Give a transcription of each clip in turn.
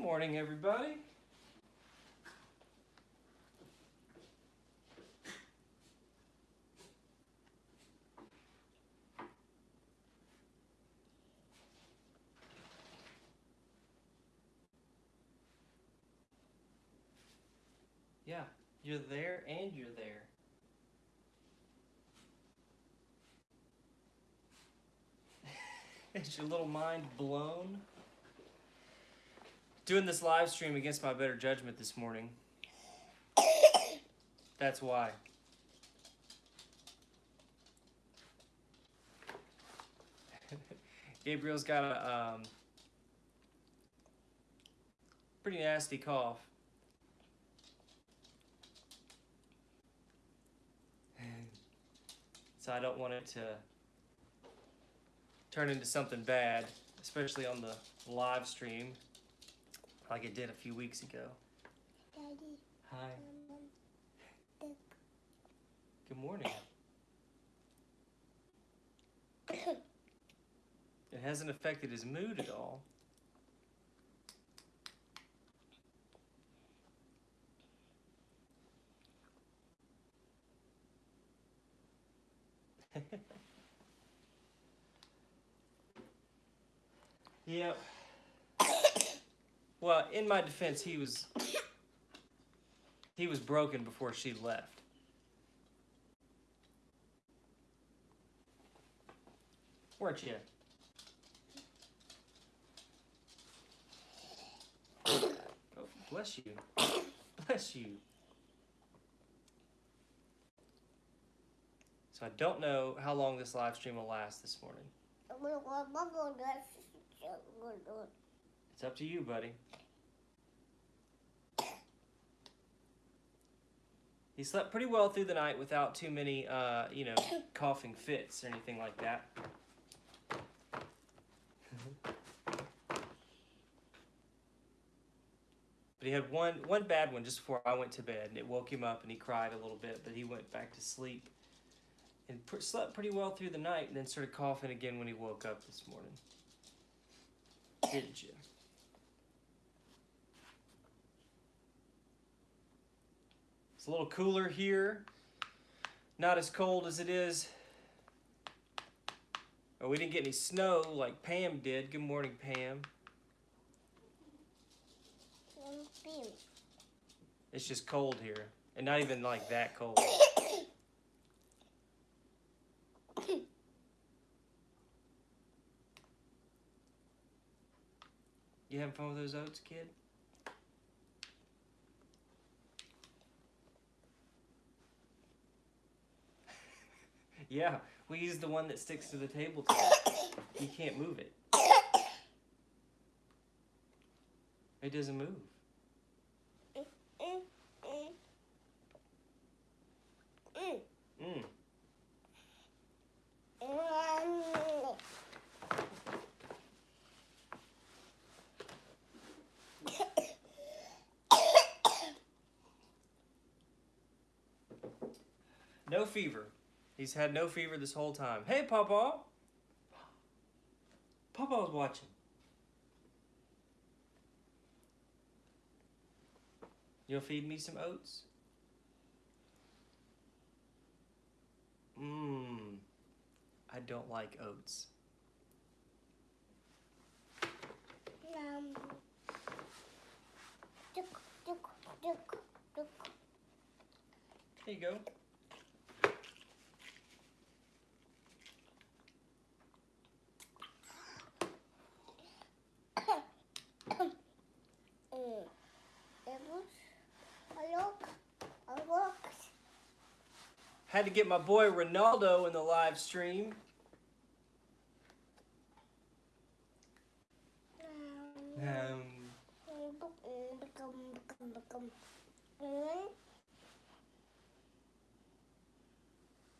morning, everybody. Yeah, you're there and you're there. Is your little mind blown? Doing this live stream against my better judgment this morning. That's why. Gabriel's got a um, pretty nasty cough. so I don't want it to turn into something bad, especially on the live stream, like it did a few weeks ago. Daddy, Hi. um, Good morning. It hasn't affected his mood at all. yep. Well, in my defense, he was he was broken before she left. Weren't you? Oh, bless you. Bless you. So I don't know how long this live stream will last this morning. It's up to you, buddy. He slept pretty well through the night without too many, uh, you know, coughing fits or anything like that. But he had one one bad one just before I went to bed, and it woke him up, and he cried a little bit. But he went back to sleep and pr- slept pretty well through the night, and then started coughing again when he woke up this morning. Didn't you? It's a little cooler here. Not as cold as it is. Oh, we didn't get any snow like Pam did. Good morning, Pam. It's just cold here. And not even like that cold. You having fun with those oats, kid? Yeah, we use the one that sticks to the tabletop. You can't move it. It doesn't move. Mm. No fever. He's had no fever this whole time. Hey, Papa. Papa's watching. You'll feed me some oats? Mmm. I don't like oats. Here you go. Had to get my boy Ronaldo in the live stream. Um,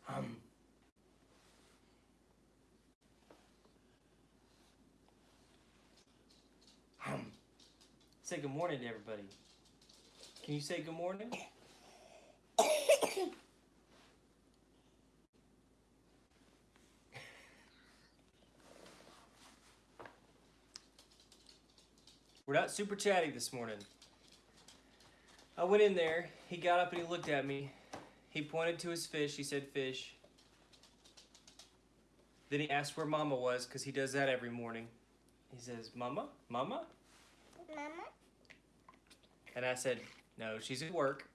um. Um. Say good morning to everybody. Can you say good morning? We're not super chatty this morning. I went in there. He got up and he looked at me. He pointed to his fish. He said, Fish. Then he asked where Mama was because he does that every morning. He says, Mama? Mama? Mama. And I said, No, she's at work.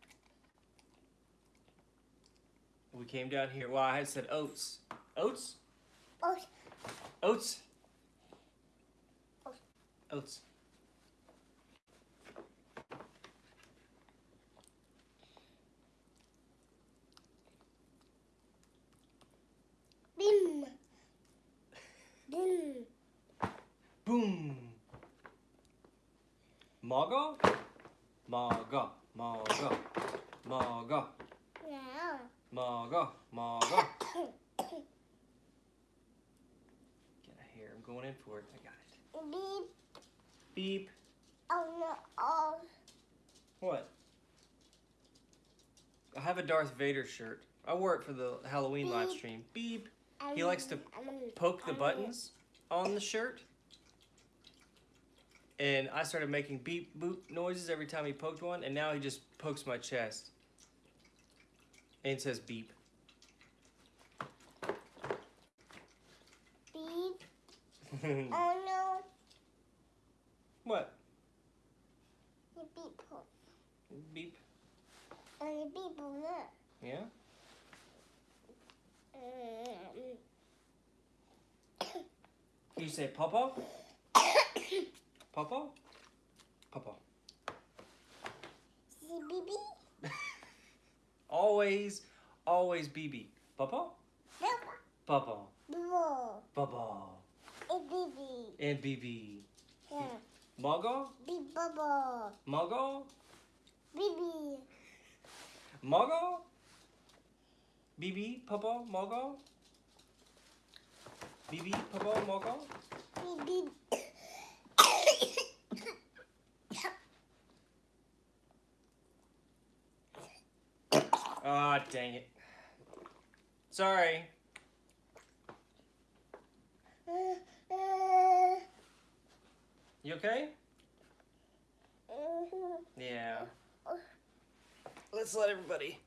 We came down here. Well, I had said oats. Oats? Oh, Oats. Oats. Maga? Maga. Maga. Maga. Now. Maga. Maga. Get a hair. I'm going in for it. I got it. Beep. Beep. Oh no. Oh. What? I have a Darth Vader shirt. I wore it for the Halloween live Beep. stream. Beep. He likes to poke the buttons on the shirt. And I started making beep boop noises every time he poked one, and now he just pokes my chest. And it says beep. Beep. Oh no. what? You beep. oh. Beep. Oh, you beep. No. Yeah? Um, Can you say Papa? Papa? Papa. Baby. Always, always BB. Papa? Papa. Bubble. Papa. A baby. And BB. Yeah. Maga? Beep bubble. Maga? Baby. Maga? BB? Papa? Maga? BB? Papa? Maga? Beep Ah, dang it. Sorry. You okay? Yeah. Let's let everybody.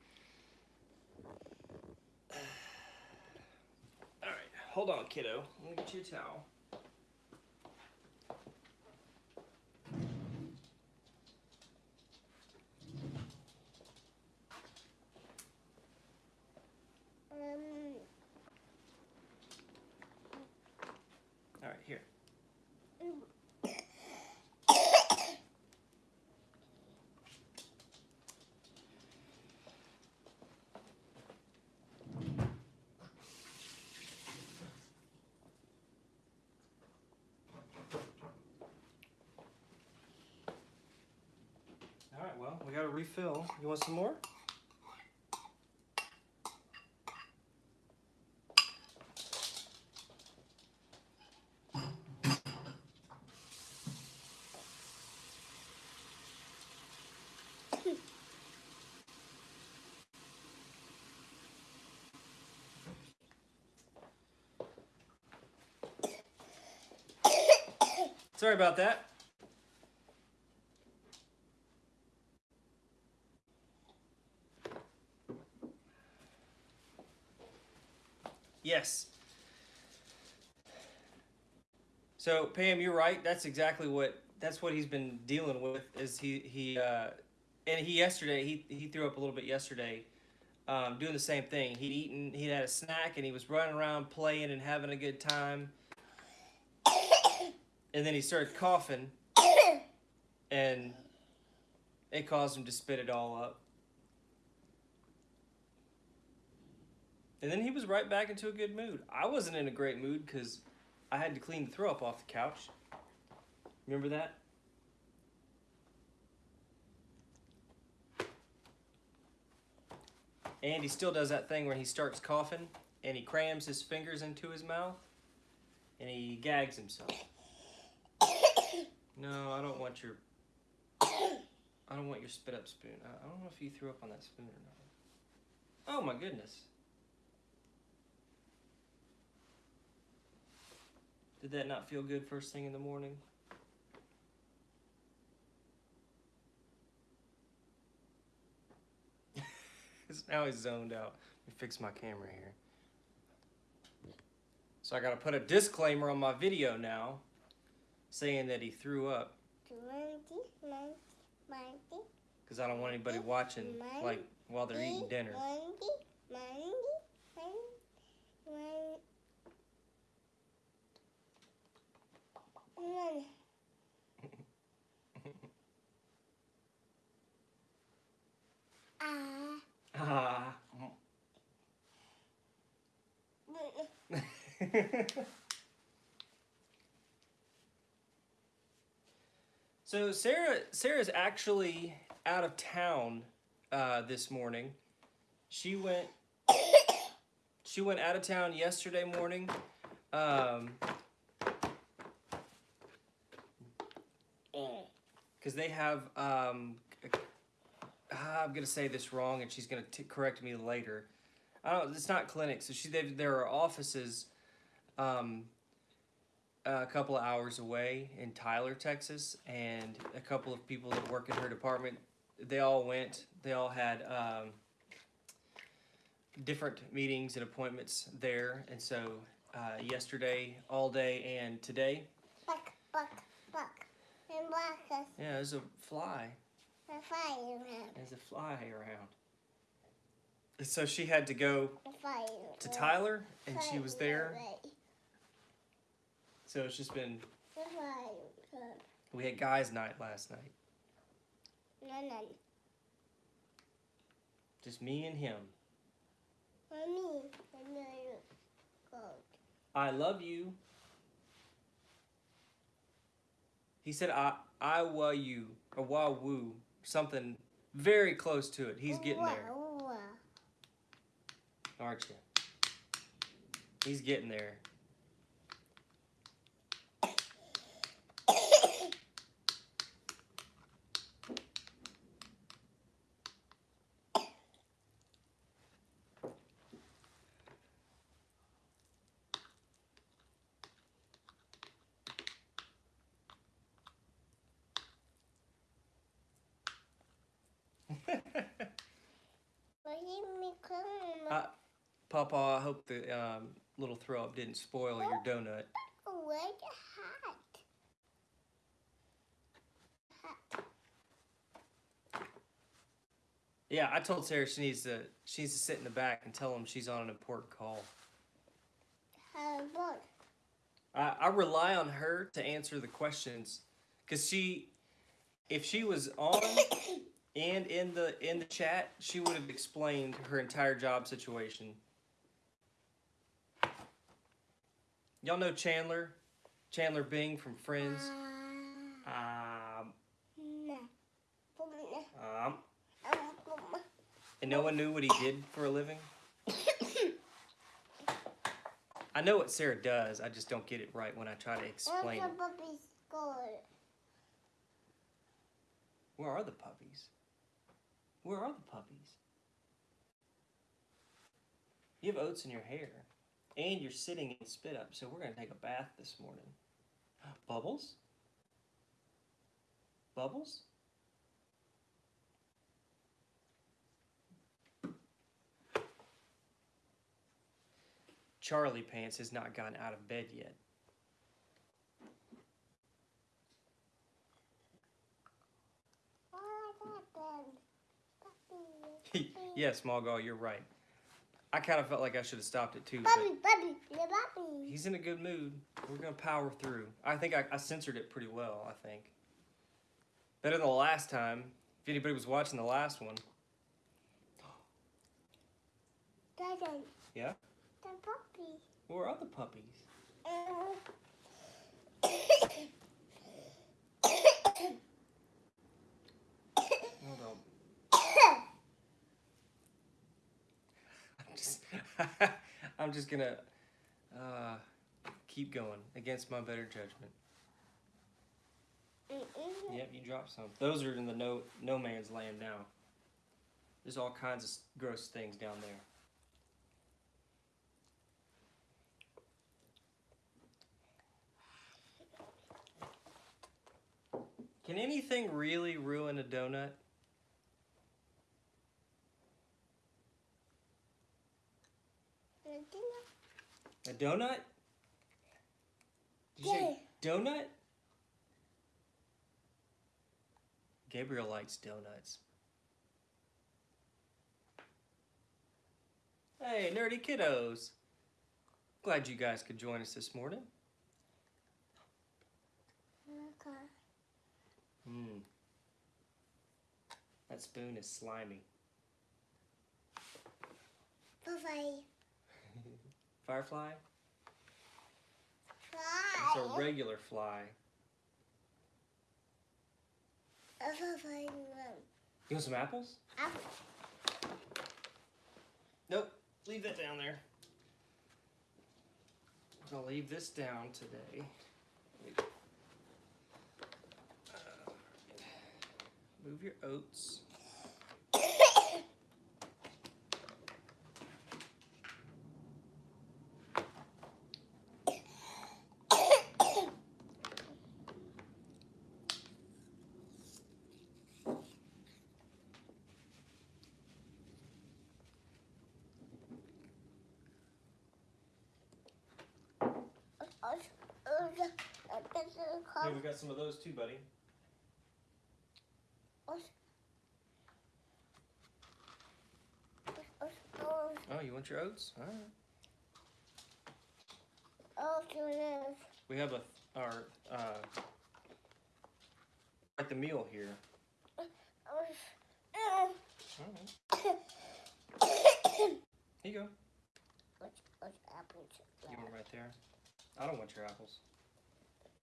Alright, hold on, kiddo. Let me get you a towel. Um, Alright, here. Alright, well, we got a refill. You want some more? Sorry about that. Yes. So Pam, you're right. That's exactly what that's what he's been dealing with. Is he he uh, and he yesterday he he threw up a little bit yesterday, um, doing the same thing. He'd eaten he had a snack and he was running around playing and having a good time. And then he started coughing, and it caused him to spit it all up. And then he was right back into a good mood. I wasn't in a great mood because I had to clean the throw up off the couch. Remember that? And he still does that thing where he starts coughing and he crams his fingers into his mouth and he gags himself. No, I don't want your... I don't want your spit-up spoon. I don't know if you threw up on that spoon or not. Oh my goodness. Did that not feel good first thing in the morning? now he's zoned out. Let me fix my camera here. So I gotta put a disclaimer on my video now saying that he threw up Twenty, ninety, ninety, because I don't want anybody watching like while they're eating dinner. Ah. Ah. so Sarah Sarah's actually out of town uh, this morning. She went she went out of town yesterday morning. Um, because they have um, ah, I'm gonna say this wrong, and she's gonna t- correct me later. I don't. It's not clinics. So she they, there are offices, um, a couple of hours away in Tyler, Texas, and a couple of people that work in her department. They all went. They all had um, different meetings and appointments there, and so uh, yesterday, all day, and today, Buck, buck, buck. And buck yeah, there's a fly. a fire around. There's a fly around. So she had to go to Tyler, and she was there. So it's just been. We had guys' night last night. No, no. Just me and him. Mommy. I love you. He said I I wa you or wa woo something very close to it. He's getting there, aren't you? He's getting there. But he me come. Uh, Papa, I hope the um, little throw up didn't spoil your donut. The hat? Hat. Yeah, I told Sarah she needs to she needs to sit in the back and tell him she's on an important call. Book. I, I rely on her to answer the questions because she if she was on and in the in the chat she would have explained her entire job situation y'all know chandler chandler bing from friends um, Nah. Put me um. Um, and no one knew what he did for a living i know what sarah does i just don't get it right when i try to explain Where's it the puppy score? where are the puppies where are the puppies you have oats in your hair and you're sitting in spit up. So we're going to take a bath this morning. Bubbles? Bubbles? Charlie pants has not gotten out of bed yet. Yes, I got them. Puppy. yeah small guy you're right i kind of felt like i should have stopped it too but puppy, the puppy. he's in a good mood we're going to power through i think I, I censored it pretty well i think better than the last time if anybody was watching the last one Dada. Yeah? The puppy. where are the puppies Uh, hold on i'm just gonna uh, keep going against my better judgment Mm-mm. Yep, you dropped some. Those are in the no no man's land now. There's all kinds of gross things down there. Can anything really ruin a donut? Donut? Did you say donut? Gabriel likes donuts. Hey, nerdy kiddos. Glad you guys could join us this morning. Mmm. That spoon is slimy. Bye-bye. Firefly? Bye. It's a regular fly. You want some apples? Apple. Nope. Leave that down there. I'll leave this down today. Uh, Move your oats. Hey, we got some of those too, buddy. Oh, you want your oats? All right. Oh, We have a our uh, at the meal here. Right. Here you go. You want right there. I don't want your apples.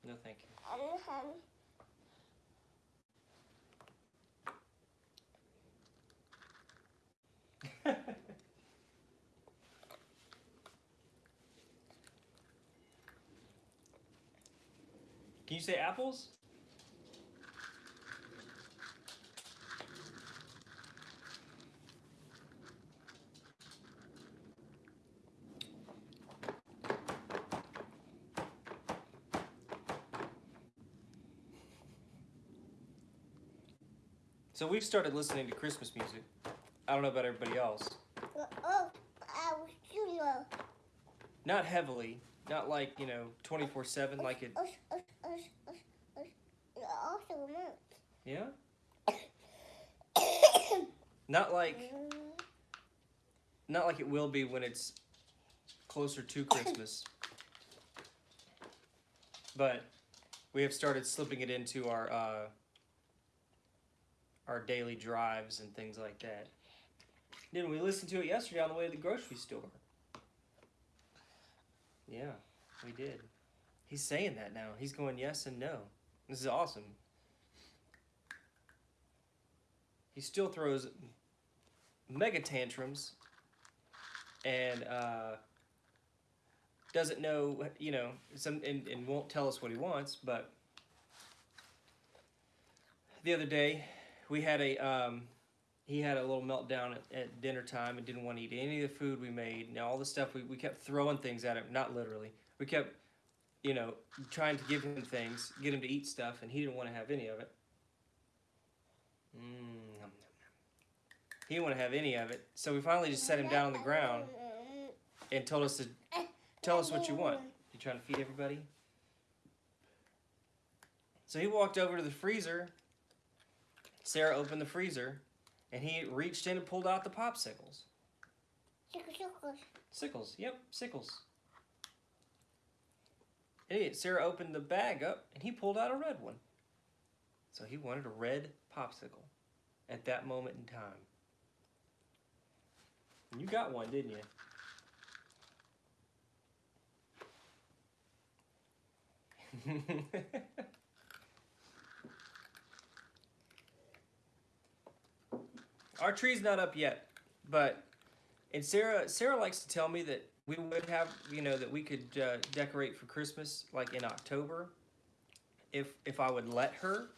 No, thank you. Can you say apples? So we've started listening to Christmas music. I don't know about everybody else. Oh, I was Not heavily, not like, you know, 24 7 like it. Also. Yeah? Not like not like it will be when it's closer to Christmas. But we have started slipping it into our uh, our daily drives and things like that. Then we listened to it yesterday on the way to the grocery store. Yeah, we did. He's saying that now. He's going yes and no. This is awesome. He still throws mega tantrums and uh, doesn't know, you know, some and, and won't tell us what he wants. But the other day, we had a um, he had a little meltdown at, at dinner time and didn't want to eat any of the food we made. Now all the stuff we, we kept throwing things at him, not literally. We kept, you know, trying to give him things, get him to eat stuff, and he didn't want to have any of it. Mm. He didn't want to have any of it, so we finally just set him down on the ground and told us to tell us what you want. You trying to feed everybody? So he walked over to the freezer. Sarah opened the freezer, and he reached in and pulled out the popsicles. Sickles. Sickles, yep, sickles. Idiot. Sarah opened the bag up, and he pulled out a red one. So he wanted a red popsicle at that moment in time. And you got one, didn't you? Our tree's not up yet, but and Sarah Sarah likes to tell me that we would have you know that we could uh, decorate for Christmas like in October, if if I would let her.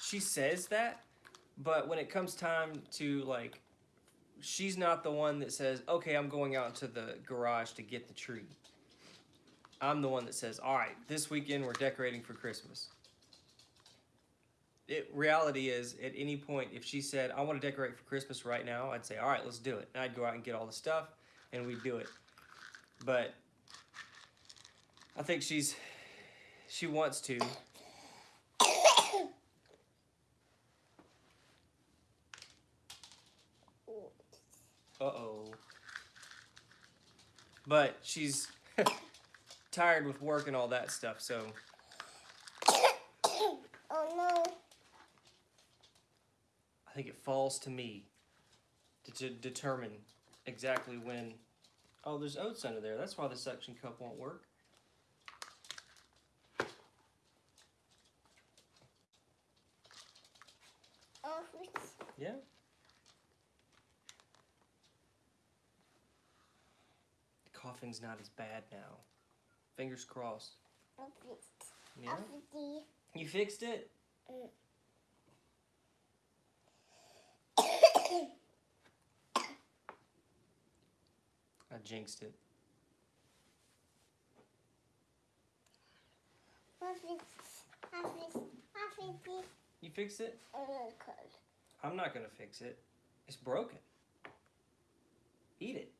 She says that, but when it comes time to like, she's not the one that says, "Okay, I'm going out to the garage to get the tree." I'm the one that says, "All right, this weekend we're decorating for Christmas." It, reality is, at any point, if she said, "I want to decorate for Christmas right now," I'd say, "All right, let's do it." And I'd go out and get all the stuff, and we'd do it. but I think she's she wants to. Uh oh. But she's tired with work and all that stuff, so oh no. I think it falls to me to, to determine exactly when. Oh, there's oats under there. That's why the suction cup won't work. Oh, it's, Yeah. The coughing's not as bad now. Fingers crossed. oh, it's, Yeah. You fixed it? I jinxed it. You fixed it? I'm not gonna fix it. It's broken. Eat it.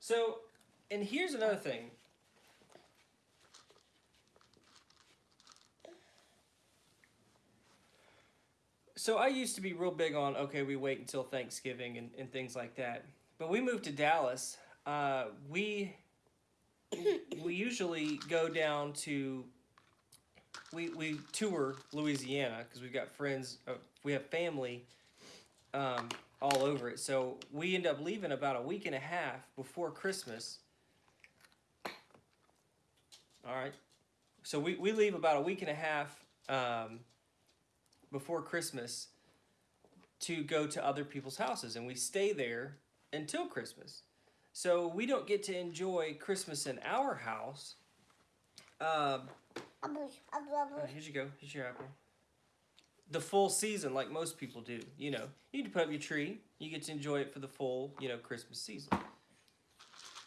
So, and here's another thing. So I used to be real big on okay, we wait until Thanksgiving and, and things like that. But we moved to Dallas. Uh, we we usually go down to we we tour Louisiana because we've got friends. Uh, we have family um, all over it. So we end up leaving about a week and a half before Christmas. All right. So we, we leave about a week and a half um, before Christmas to go to other people's houses, and we stay there until Christmas. So we don't get to enjoy Christmas in our house. Um, uh, here's you go. Here's your apple. The full season, like most people do. You know, you need to put up your tree. You get to enjoy it for the full, you know, Christmas season.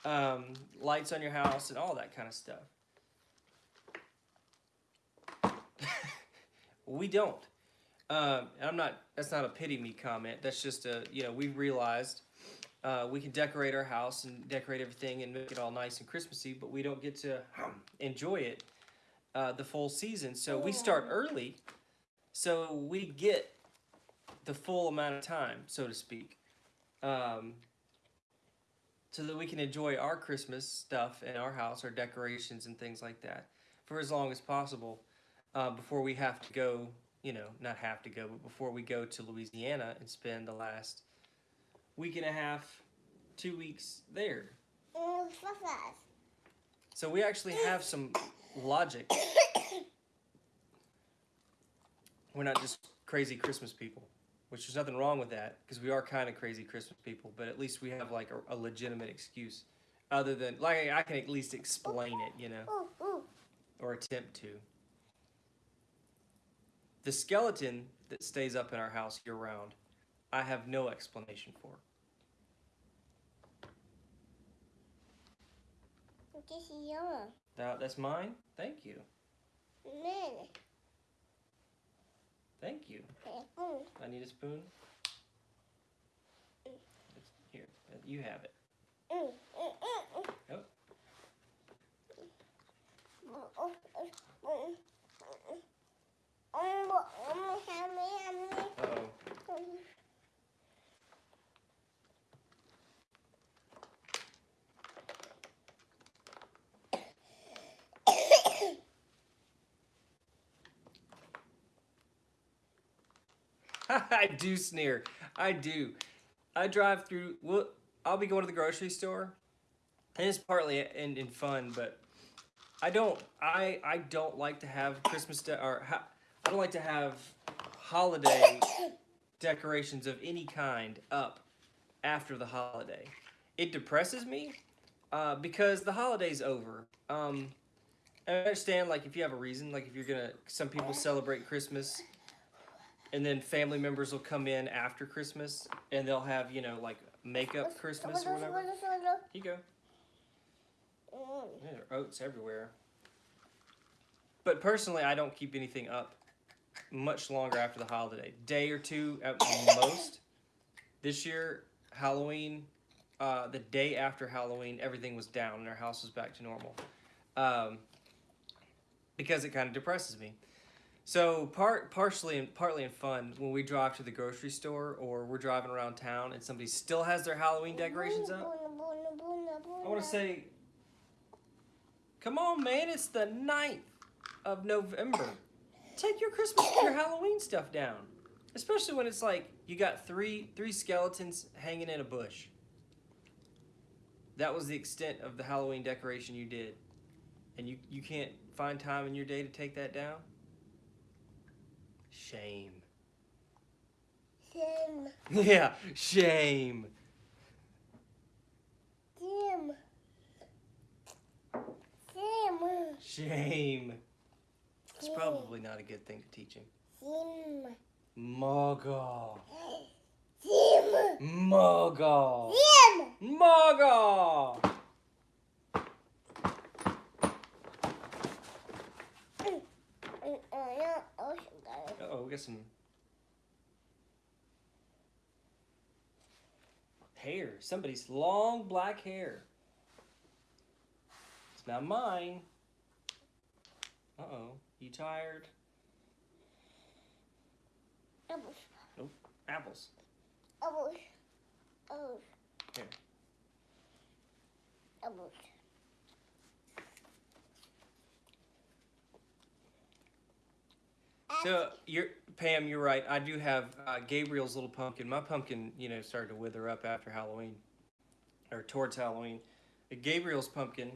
Um, lights on your house and all that kind of stuff. We don't. Um, and I'm not. That's not a pity me comment. That's just a. You know, we realized uh, we can decorate our house and decorate everything and make it all nice and Christmassy, but we don't get to enjoy it uh, the full season. So we start early, so we get the full amount of time, so to speak, um, so that we can enjoy our Christmas stuff in our house, our decorations and things like that, for as long as possible uh, before we have to go. You know, not have to go, but before we go to Louisiana and spend the last week and a half, two weeks there. So we actually have some logic. We're not just crazy Christmas people, which there's nothing wrong with that because we are kind of crazy Christmas people, but at least we have like a, a legitimate excuse other than like I can at least explain it, you know, or attempt to. The skeleton that stays up in our house year round, I have no explanation for. This is yellow. That, that's mine? Thank you. Man. Thank you. I need a spoon. Here, uh, you have it. Mm, mm, mm, mm. Oh. Um, um. Uh oh. Um, I do sneer. I do. I drive through. Well, I'll be going to the grocery store, and it's partly in, in fun, but I don't. I I don't like to have Christmas de- or ha- don't like to have holiday decorations of any kind up after the holiday. It depresses me uh, because the holiday's over. Um, I understand, like, if you have a reason, like, if you're gonna, some people celebrate Christmas, and then family members will come in after Christmas, and they'll have, you know, like, makeup Christmas or whatever. Here you go. Mm. Yeah, there are oats everywhere. But personally, I don't keep anything up much longer after the holiday, day or two at most. This year, Halloween, uh, the day after Halloween, everything was down and our house was back to normal, um, because it kind of depresses me. So part partially and partly in fun when we drive to the grocery store or we're driving around town and somebody still has their Halloween decorations up. I want to say, come on, man! It's the 9th of November. Take your Christmas, your Halloween stuff down, especially when it's like you got three three skeletons hanging in a bush. That was the extent of the Halloween decoration you did, and you you can't find time in your day to take that down. Shame. Shame. Yeah, shame. Jim, Jim, Shame. Probably not a good thing to teach him. Muggle. Muggle. Muggle. Uh oh, we got some hair. Somebody's long black hair. It's not mine. Uh oh. You tired? Apples, Apples. apples, apples. Here. Apples. So you're Pam, you're right. I do have uh, Gabriel's little pumpkin. My pumpkin, you know, started to wither up after Halloween, or towards Halloween. Gabriel's pumpkin.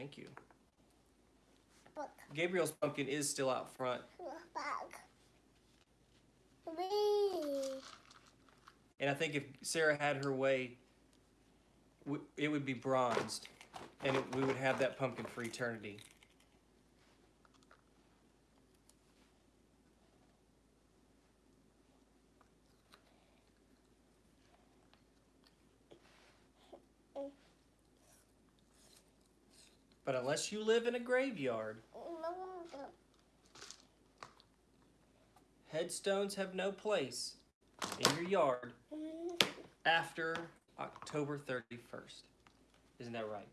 Thank you. Look, Gabriel's pumpkin is still out front, and I think if Sarah had her way, it would be bronzed, and it, we would have that pumpkin for eternity. But unless you live in a graveyard, headstones have no place in your yard after October 31st. Isn't that right?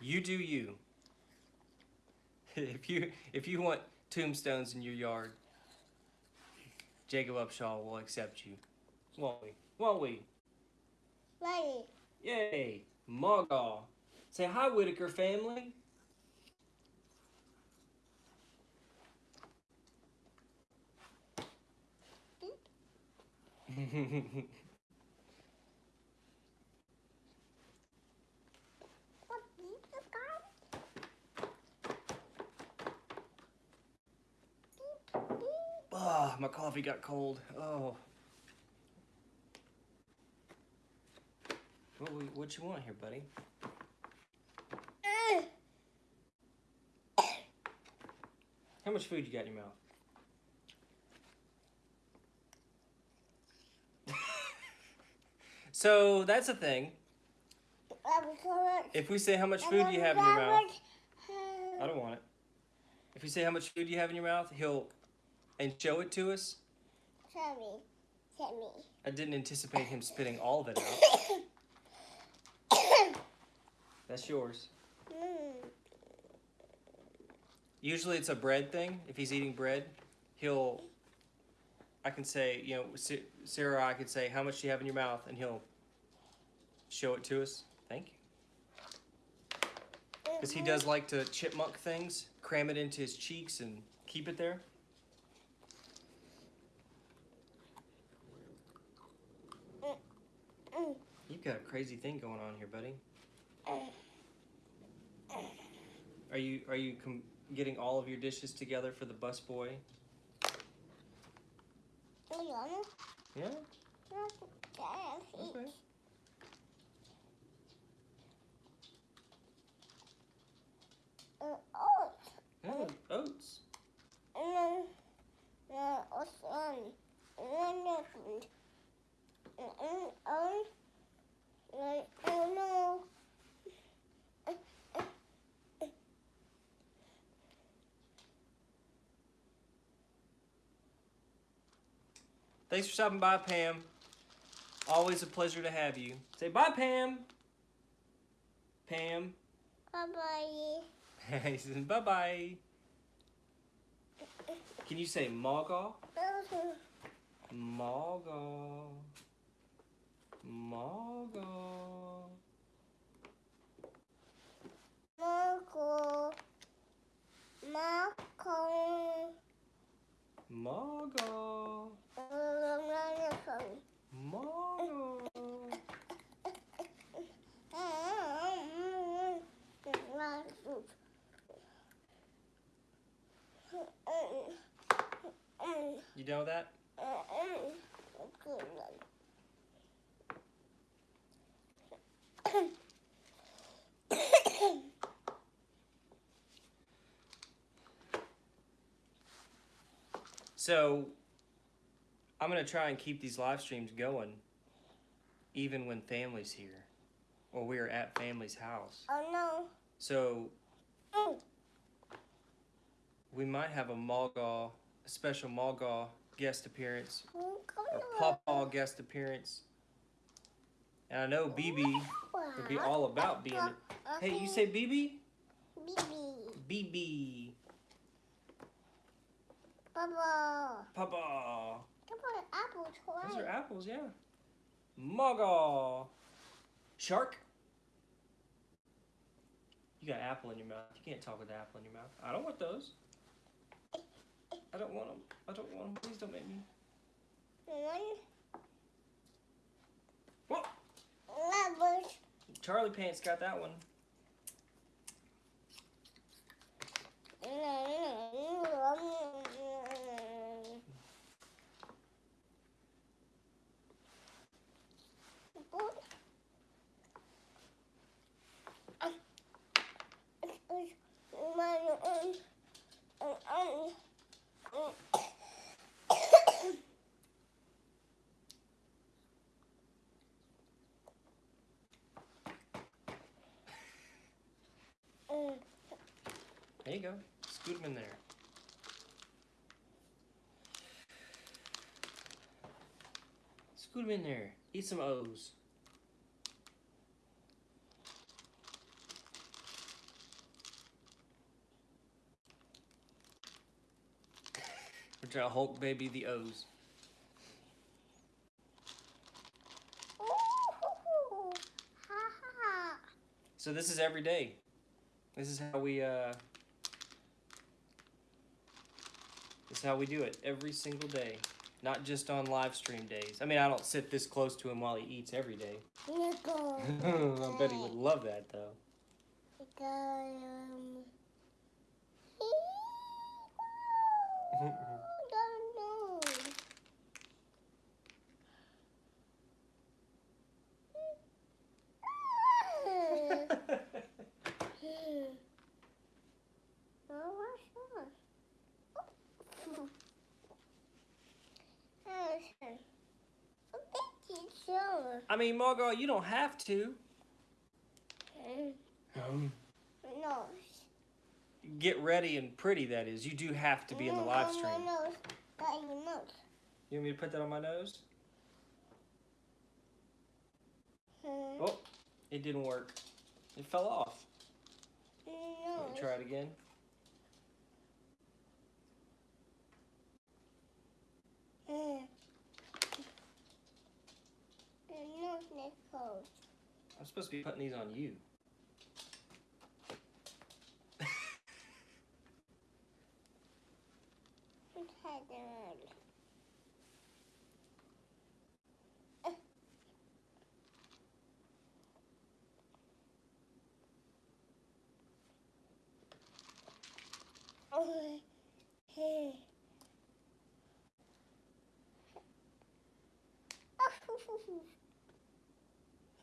You do you. if you if you want tombstones in your yard, Jacob Upshaw will accept you. Won't we? Won't we? Ready. Yay! Muggle. Say hi, Whitaker family. What is the guy? Ah, my coffee got cold. Oh. What, what you want here, buddy? How much food you got in your mouth? so that's a thing. If we say how much food you have in your mouth, I don't want it. If you say how much food you have in your mouth, he'll and show it to us. Sammy. Sammy. I didn't anticipate him spitting all of it out. That's yours. Mm. Usually it's a bread thing. If he's eating bread, he'll. I can say, you know, Sa- Sarah, I could say, how much do you have in your mouth? And he'll show it to us. Thank you. Because he does like to chipmunk things, cram it into his cheeks and keep it there. Mm. You've got a crazy thing going on here, buddy. Are you are you com- getting all of your dishes together for the bus boy? Yeah. Okay. Uh, oh, Yeah. Oats. and then, then also, and then nothing. And then, um, Thanks for stopping by, Pam. Always a pleasure to have you. Say bye, Pam. Pam. Bye bye. he says bye bye. Can you say Mogul? Mogul. Mogul. Marco. Marco. Mogul. Mogul. You know that? So, I'm gonna try and keep these live streams going, even when family's here, or we are at family's house. Oh no. So we might have a Mulgaw, a special Mulgaw guest appearance, or Pawpaw guest appearance. And I know BB would be all about being. Hey, you say BB? BB. BB. Baba. Pawpaw. Come on, apple Those are apples, yeah. Muggle. Shark. You got apple in your mouth. You can't talk with apple in your mouth. I don't want those. I don't want them. I don't want them. Please don't make me. One. Charlie Pants got that one. There you go. Scoot them in there. Scoot them in there. Eat some O's. We're trying to Hulk baby the O's. So this is every day. This is how we uh Is how we do it every single day. Not just on live stream days. I mean, I don't sit this close to him while he eats every day. I bet he would love that though. Um, I mean, Margot, you don't have to. Um, No. get ready and pretty, that is. You do have to be in the live stream. My nose. Got nose. You want me to put that on my nose? Hmm. Oh, it didn't work. It fell off. Let me try it again. Hmm. The nose is closed. I'm supposed to be putting these on you. Oh, hey.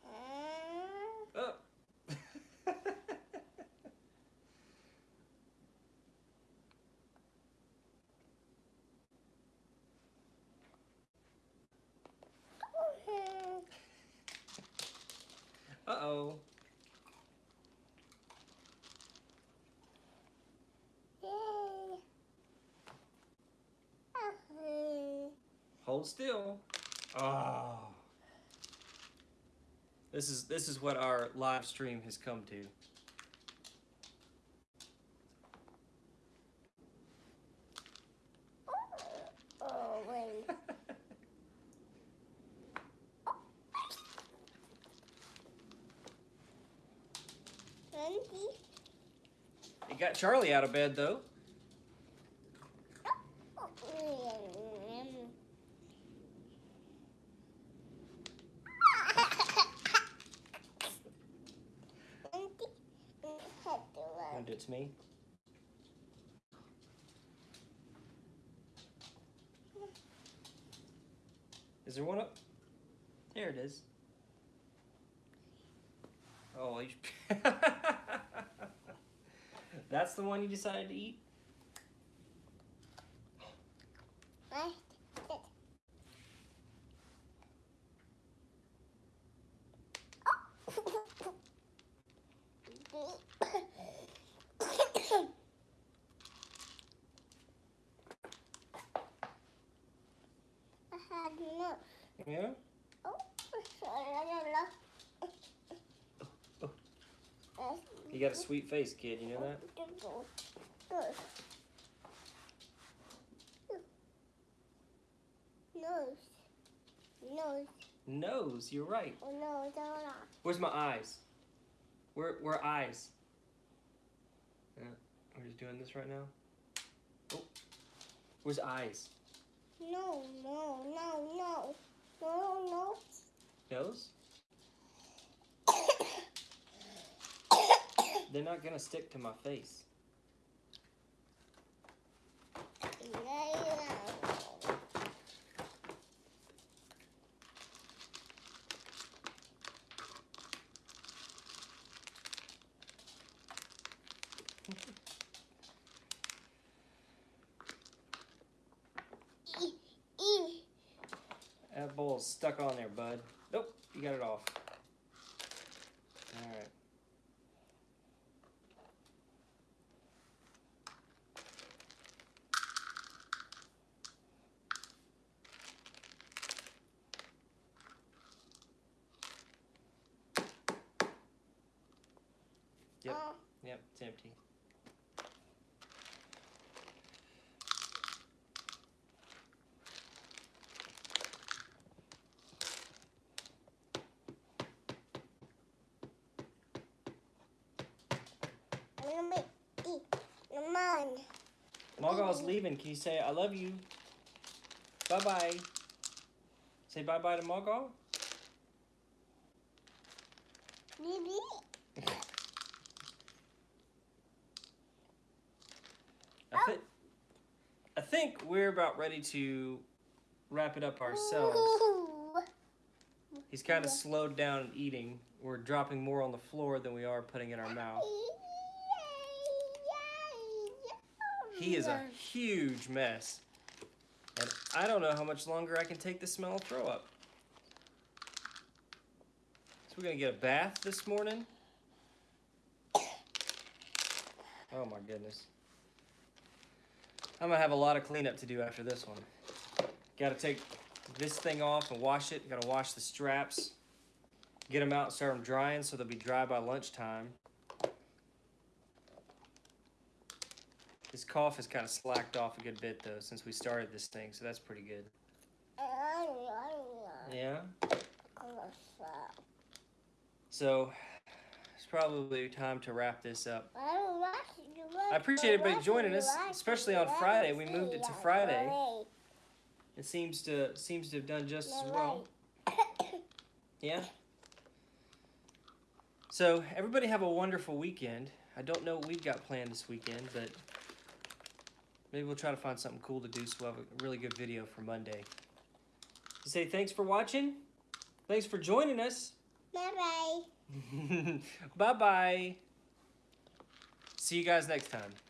Ah. Oh. Uh oh. Hold Hold still. Oh. This is this is what our live stream has come to. Oh, wait. Twenty. It got Charlie out of bed though. And it's me. Is there one up? There it is. Oh, you... that's the one you decided to eat. Yeah. You got a sweet face, kid. You know that? Good. Nose. Nose. Nose. You're right. Oh, no, no, no. Where's my eyes? Where where eyes? Uh, yeah, we're just doing this right now. Oh, where's eyes? No, no, no, no. No, no. Nose? They're not gonna stick to my face. That bowl's stuck on there, bud. Nope, you got it off. All right. Yep. Oh, Yep, it's empty. I'm gonna make e. Come on. Mogul's leaving. Can you say I love you? Bye bye. Say bye bye to Mogul. Baby. I, thi- I think we're about ready to wrap it up ourselves. He's kind of slowed down in eating. We're dropping more on the floor than we are putting in our mouth. He is a huge mess. And I don't know how much longer I can take the smell of throw up. So we're going to get a bath this morning. Oh my goodness. I'm to have a lot of cleanup to do after this one. Got to take this thing off and wash it. Got to wash the straps. Get them out and start them drying so they'll be dry by lunchtime. His cough has kind of slacked off a good bit though since we started this thing, so that's pretty good. Yeah. So it's probably time to wrap this up. I appreciate everybody joining us, especially on Friday. We moved it to Friday. It seems to seems to have done just as well. Yeah. So everybody have a wonderful weekend. I don't know what we've got planned this weekend, but maybe we'll try to find something cool to do so we'll have a really good video for Monday. So say thanks for watching. Thanks for joining us. Bye bye. bye bye. See you guys next time.